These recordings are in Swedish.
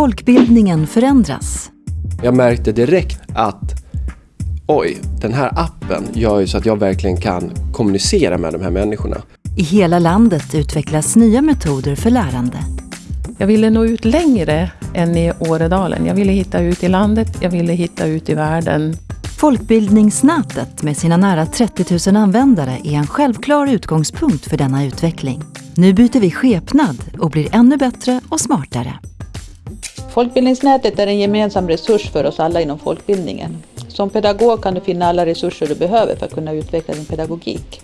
Folkbildningen förändras. Jag märkte direkt att oj, den här appen gör ju så att jag verkligen kan kommunicera med de här människorna. I hela landet utvecklas nya metoder för lärande. Jag ville nå ut längre än i Åredalen. Jag ville hitta ut i landet, jag ville hitta ut i världen. Folkbildningsnätet med sina nära 30 000 användare är en självklar utgångspunkt för denna utveckling. Nu byter vi skepnad och blir ännu bättre och smartare. Folkbildningsnätet är en gemensam resurs för oss alla inom folkbildningen. Som pedagog kan du finna alla resurser du behöver för att kunna utveckla din pedagogik.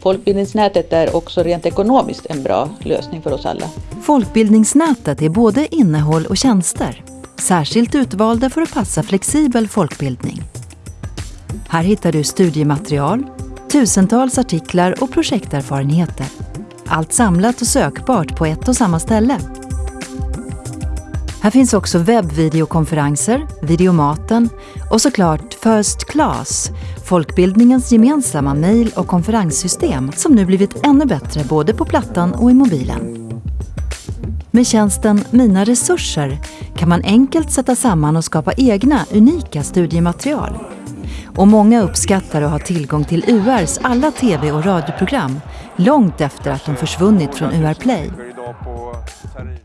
Folkbildningsnätet är också rent ekonomiskt en bra lösning för oss alla. Folkbildningsnätet är både innehåll och tjänster. Särskilt utvalda för att passa flexibel folkbildning. Här hittar du studiematerial, tusentals artiklar och projekterfarenheter. Allt samlat och sökbart på ett och samma ställe. Här finns också webbvideokonferenser, Videomaten och såklart First Class, folkbildningens gemensamma mejl och konferenssystem som nu blivit ännu bättre både på plattan och i mobilen. Med tjänsten Mina resurser kan man enkelt sätta samman och skapa egna unika studiematerial. Och många uppskattar att ha tillgång till URs alla tv och radioprogram långt efter att de försvunnit från UR Play.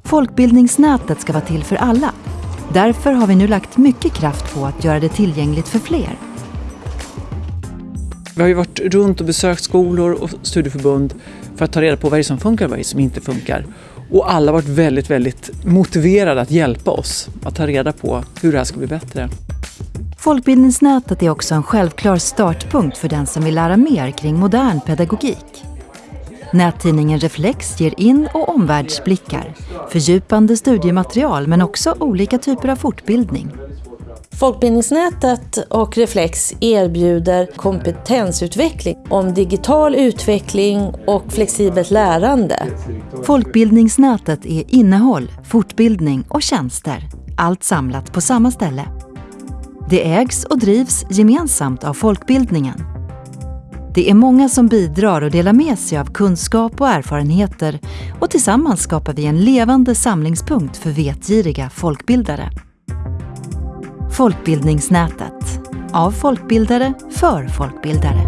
Folkbildningsnätet ska vara till för alla. Därför har vi nu lagt mycket kraft på att göra det tillgängligt för fler. Vi har ju varit runt och besökt skolor och studieförbund för att ta reda på vad det är som funkar och vad det är som inte funkar. Och alla har varit väldigt, väldigt motiverade att hjälpa oss att ta reda på hur det här ska bli bättre. Folkbildningsnätet är också en självklar startpunkt för den som vill lära mer kring modern pedagogik. Nättidningen Reflex ger in och omvärldsblickar, fördjupande studiematerial men också olika typer av fortbildning. Folkbildningsnätet och Reflex erbjuder kompetensutveckling om digital utveckling och flexibelt lärande. Folkbildningsnätet är innehåll, fortbildning och tjänster. Allt samlat på samma ställe. Det ägs och drivs gemensamt av folkbildningen. Det är många som bidrar och delar med sig av kunskap och erfarenheter och tillsammans skapar vi en levande samlingspunkt för vetgiriga folkbildare. Folkbildningsnätet. Av folkbildare för folkbildare.